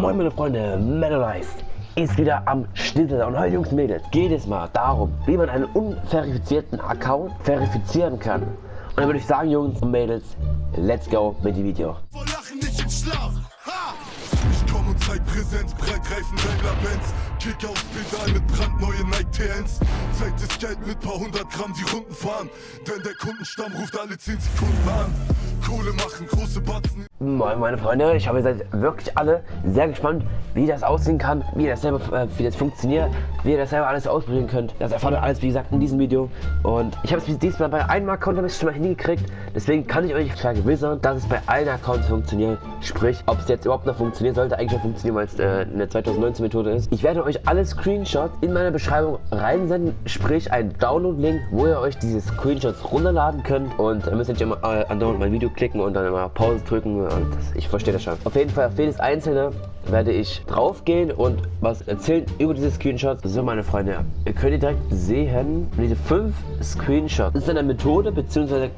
Moin meine Freunde, Metal Life ist wieder am Schnitzel und heute Jungs und Mädels geht es mal darum, wie man einen unverifizierten Account verifizieren kann. Und dann würde ich sagen Jungs und Mädels, let's go mit dem Video. Ich komm und zeig Präsenz, Breitreifen, Wengler Benz. Kick aufs Pedal mit brandneue Nike TNs. Zeig das Geld mit paar hundert Gramm die Runden fahren. Denn der Kundenstamm ruft alle 10 Sekunden an. Kohle machen, große Batzen. Moin meine Freunde, ich hoffe ihr seid wirklich alle sehr gespannt, wie das aussehen kann, wie das selber, äh, wie das funktioniert, wie ihr das selber alles ausprobieren könnt. Das erfahrt ihr alles wie gesagt in diesem Video. Und ich habe es diesmal bei einem Account ich schon mal hingekriegt. Deswegen kann ich euch vergewissern, dass es bei allen Accounts funktioniert. Sprich, ob es jetzt überhaupt noch funktioniert, sollte eigentlich schon funktionieren, weil es äh, eine 2019 Methode ist. Ich werde euch alle Screenshots in meine Beschreibung reinsenden, sprich ein Download-Link, wo ihr euch diese Screenshots runterladen könnt. Und ihr müsst nicht immer äh, andauernd mein Video klicken und dann immer Pause drücken und ich verstehe das schon. Auf jeden Fall, auf jedes einzelne werde ich drauf gehen und was erzählen über diese Screenshots. So, meine Freunde, ihr könnt direkt sehen, diese fünf Screenshots ist eine Methode, beziehungsweise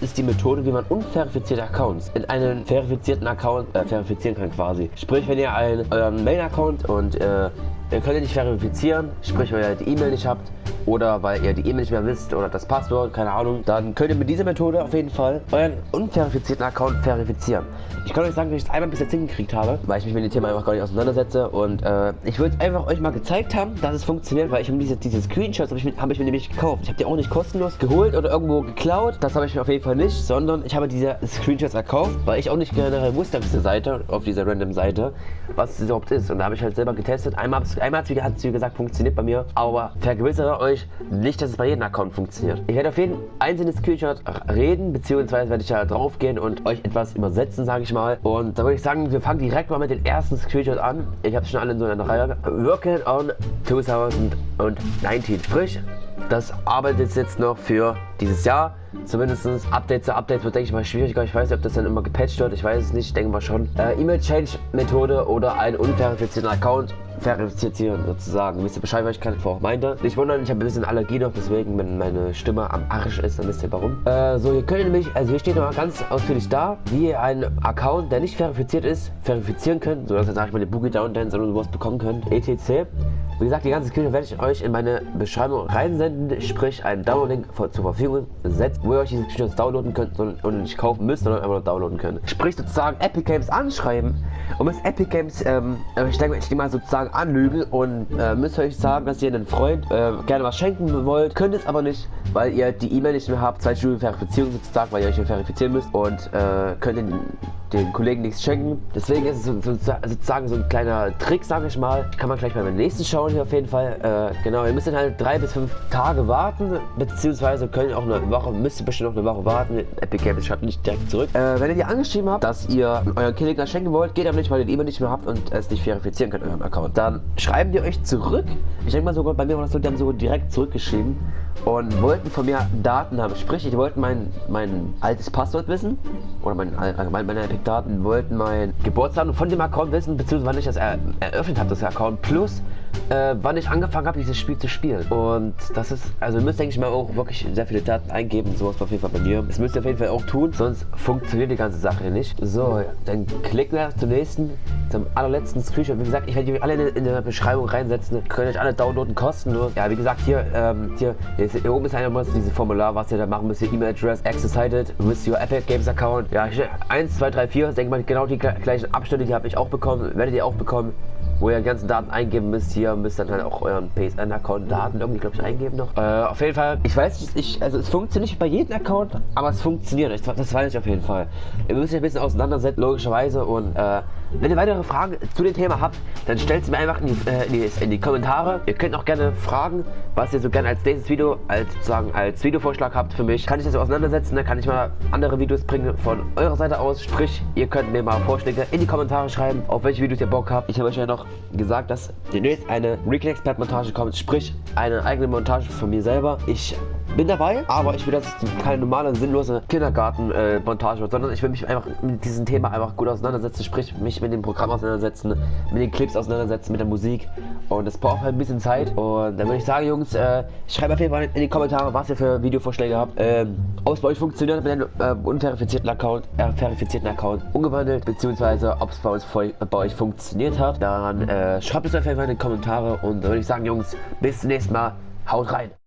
ist die Methode, wie man unverifizierte Accounts in einen verifizierten Account äh, verifizieren kann quasi. Sprich, wenn ihr einen, euren Mail-Account und äh, Ihr könnt ihn nicht verifizieren, sprich weil ihr die E-Mail nicht habt oder weil ihr die E-Mail nicht mehr wisst oder das Passwort, keine Ahnung, dann könnt ihr mit dieser Methode auf jeden Fall euren unverifizierten Account verifizieren. Ich kann euch sagen, dass ich es einmal bis jetzt hingekriegt habe, weil ich mich mit dem Thema einfach gar nicht auseinandersetze und äh, ich würde einfach euch mal gezeigt haben, dass es funktioniert, weil ich habe diese, diese Screenshots habe ich, hab ich mir nämlich gekauft. Ich habe die auch nicht kostenlos geholt oder irgendwo geklaut, das habe ich mir auf jeden Fall nicht, sondern ich habe diese Screenshots erkauft, weil ich auch nicht generell wusste auf dieser Seite, auf dieser random Seite, was es überhaupt ist und da habe ich halt selber getestet. Einmal einmal hat es wie gesagt funktioniert bei mir, aber vergewissere euch nicht, dass es bei jedem Account funktioniert. Ich werde auf jeden einzelnen Screenshot reden, beziehungsweise werde ich da drauf gehen und euch etwas übersetzen, sage ich mal. Und da würde ich sagen, wir fangen direkt mal mit den ersten Screenshot an. Ich habe schon alle in so einer Reihe. Working on 2019. Sprich, das arbeitet jetzt noch für dieses Jahr. Zumindest Update zu Update wird, denke ich mal, schwieriger. Ich weiß nicht, ob das dann immer gepatcht wird. Ich weiß es nicht. Ich denke mal schon. Äh, E-Mail-Change-Methode oder ein unverifizierter Account verifizieren sozusagen. Wisst ihr Bescheid, was ich gerade vorher meinte? Nicht wundern, ich habe ein bisschen Allergie noch, deswegen, wenn meine Stimme am Arsch ist, dann wisst ihr warum. Äh, so, hier könnt ihr nämlich, also hier steht nochmal ganz ausführlich da, wie ihr einen Account, der nicht verifiziert ist, verifizieren könnt, sodass ihr, sag ich mal, den Boogie Down Dance oder sowas bekommen könnt. ETC. Wie gesagt, die ganze Screen werde ich euch in meine Beschreibung reinsenden, sprich einen Download-Link zur Verfügung setzen, wo ihr euch diese Screenshots downloaden könnt und nicht kaufen müsst, sondern einfach nur downloaden könnt. Sprich sozusagen Epic Games anschreiben. Und mit Epic Games, ähm, ich denke, ich mal sozusagen anlügen und äh, müsst euch sagen, dass ihr einen Freund äh, gerne was schenken wollt, könnt es aber nicht, weil ihr die E-Mail nicht mehr habt, zwei Stufen Verifizierung sozusagen, weil ihr euch verifizieren müsst und äh, könnt den, den Kollegen nichts schenken. Deswegen ist es so, so, sozusagen so ein kleiner Trick, sage ich mal. Kann man gleich mal beim nächsten schauen hier auf jeden Fall. Äh, genau, ihr müsst dann halt drei bis fünf Tage warten, beziehungsweise könnt ihr auch eine Woche, müsst ihr bestimmt noch eine Woche warten. Epic Games schreibt nicht direkt zurück. Äh, wenn ihr die angeschrieben habt, dass ihr euren Kollegen schenken wollt, geht aber nicht, weil ihr die E-Mail nicht mehr habt und es nicht verifizieren könnt, eurem Account. Dann schreiben die euch zurück. Ich denke mal sogar, bei mir war das so, die haben sogar direkt zurückgeschrieben und wollten von mir Daten haben. Sprich, die wollten mein, mein altes Passwort wissen oder mein, allgemein meine Epic-Daten, wollten mein Geburtsdatum von dem Account wissen, beziehungsweise wann ich das er, eröffnet habe, das Account, plus äh, wann ich angefangen habe, dieses Spiel zu spielen. Und das ist, also ihr müsst, denke ich mal, auch wirklich sehr viele Daten eingeben, sowas auf jeden Fall bei mir. Das müsst ihr auf jeden Fall auch tun, sonst funktioniert die ganze Sache nicht. So, dann klicken wir zum nächsten, zum allerletzten Screenshot. Wie gesagt, ich werde die alle in der Beschreibung reinsetzen. Könnt ihr euch alle downloaden, kostenlos. Ja, wie gesagt, hier, ähm, hier, hier oben ist einmal dieses Formular, was ihr da machen müsst. E-Mail Address, Access Cited, with your Epic Games Account. Ja, hier 1, 2, 3, 4, denke mal, genau die gleichen Abstände, die habe ich auch bekommen, werdet ihr auch bekommen wo ihr die ganzen Daten eingeben müsst. Hier müsst ihr dann auch euren PSN-Account-Daten irgendwie, glaube ich, eingeben noch. Äh, auf jeden Fall, ich weiß nicht, ich, also es funktioniert nicht bei jedem Account, aber es funktioniert. Ich, das weiß ich auf jeden Fall. Ihr müsst euch ein bisschen auseinandersetzen, logischerweise. Und äh, wenn ihr weitere Fragen zu dem Thema habt, dann stellt sie mir einfach in die, äh, in, die, in die, Kommentare. Ihr könnt auch gerne fragen, was ihr so gerne als nächstes Video, als sozusagen als Videovorschlag habt für mich. Kann ich das so auseinandersetzen, dann kann ich mal andere Videos bringen von eurer Seite aus. Sprich, ihr könnt mir mal Vorschläge in die Kommentare schreiben, auf welche Videos ihr Bock habt. Ich habe euch ja noch gesagt, dass demnächst eine Recon Expert Montage kommt, sprich eine eigene Montage von mir selber. Ich bin dabei, aber ich will, dass es keine normale, sinnlose Kindergarten-Montage wird, sondern ich will mich einfach mit diesem Thema einfach gut auseinandersetzen, sprich mich mit dem Programm auseinandersetzen, mit den Clips auseinandersetzen, mit der Musik. Und das braucht halt ein bisschen Zeit. Und dann würde ich sagen, Jungs, äh, schreibt auf jeden Fall in die Kommentare, was ihr für Videovorschläge habt. Ähm, ob es bei euch funktioniert mit einem äh, unverifizierten Account, äh, verifizierten Account umgewandelt, beziehungsweise ob es bei, bei euch funktioniert hat. Dann äh, schreibt es auf jeden Fall in die Kommentare. Und dann würde ich sagen, Jungs, bis zum nächsten Mal. Haut rein!